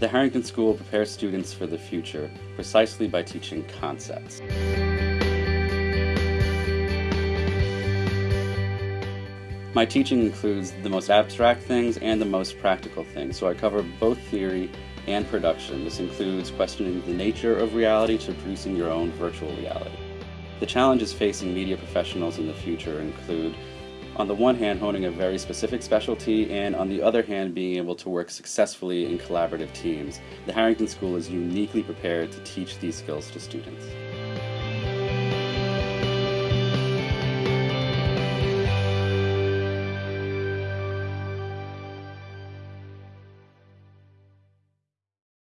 The Harrington School prepares students for the future precisely by teaching concepts. My teaching includes the most abstract things and the most practical things, so I cover both theory and production. This includes questioning the nature of reality to producing your own virtual reality. The challenges facing media professionals in the future include on the one hand honing a very specific specialty and on the other hand being able to work successfully in collaborative teams. The Harrington School is uniquely prepared to teach these skills to students.